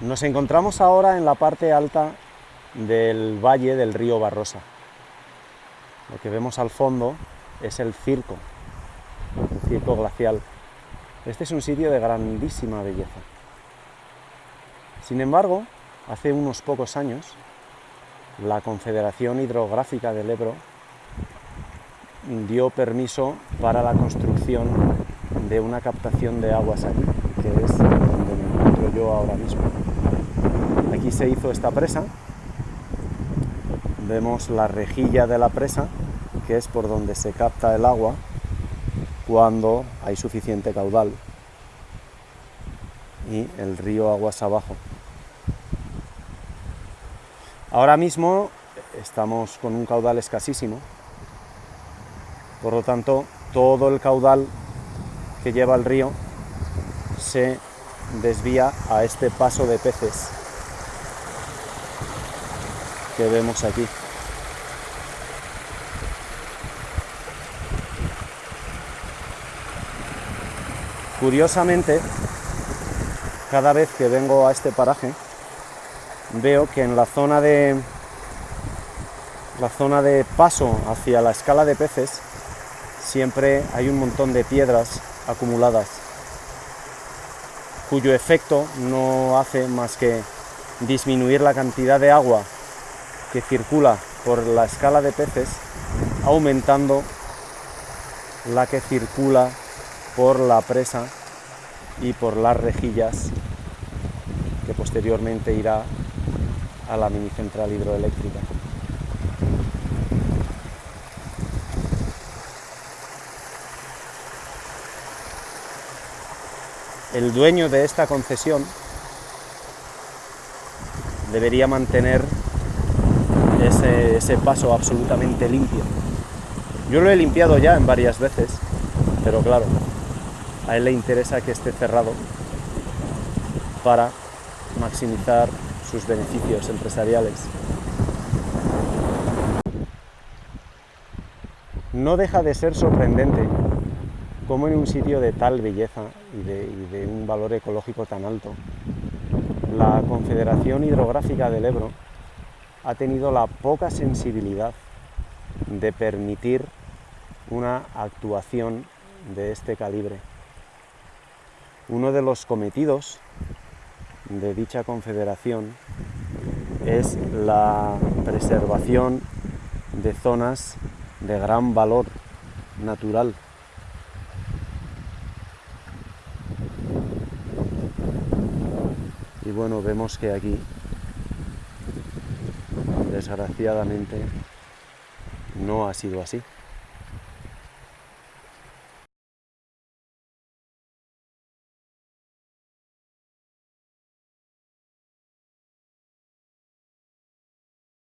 Nos encontramos ahora en la parte alta del valle del río Barrosa. Lo que vemos al fondo es el circo, el circo glacial. Este es un sitio de grandísima belleza. Sin embargo, hace unos pocos años, la Confederación Hidrográfica del Ebro dio permiso para la construcción de una captación de aguas aquí, que es donde me encuentro yo ahora mismo. Se hizo esta presa, vemos la rejilla de la presa, que es por donde se capta el agua cuando hay suficiente caudal y el río aguas abajo. Ahora mismo estamos con un caudal escasísimo, por lo tanto todo el caudal que lleva el río se desvía a este paso de peces que vemos aquí. Curiosamente, cada vez que vengo a este paraje, veo que en la zona de la zona de paso hacia la escala de peces siempre hay un montón de piedras acumuladas cuyo efecto no hace más que disminuir la cantidad de agua que circula por la escala de peces, aumentando la que circula por la presa y por las rejillas que posteriormente irá a la mini central hidroeléctrica. El dueño de esta concesión debería mantener ese, ese paso absolutamente limpio. Yo lo he limpiado ya en varias veces, pero claro, a él le interesa que esté cerrado para maximizar sus beneficios empresariales. No deja de ser sorprendente cómo en un sitio de tal belleza y de, y de un valor ecológico tan alto, la Confederación Hidrográfica del Ebro ha tenido la poca sensibilidad de permitir una actuación de este calibre. Uno de los cometidos de dicha confederación es la preservación de zonas de gran valor natural. Y bueno, vemos que aquí desgraciadamente no ha sido así.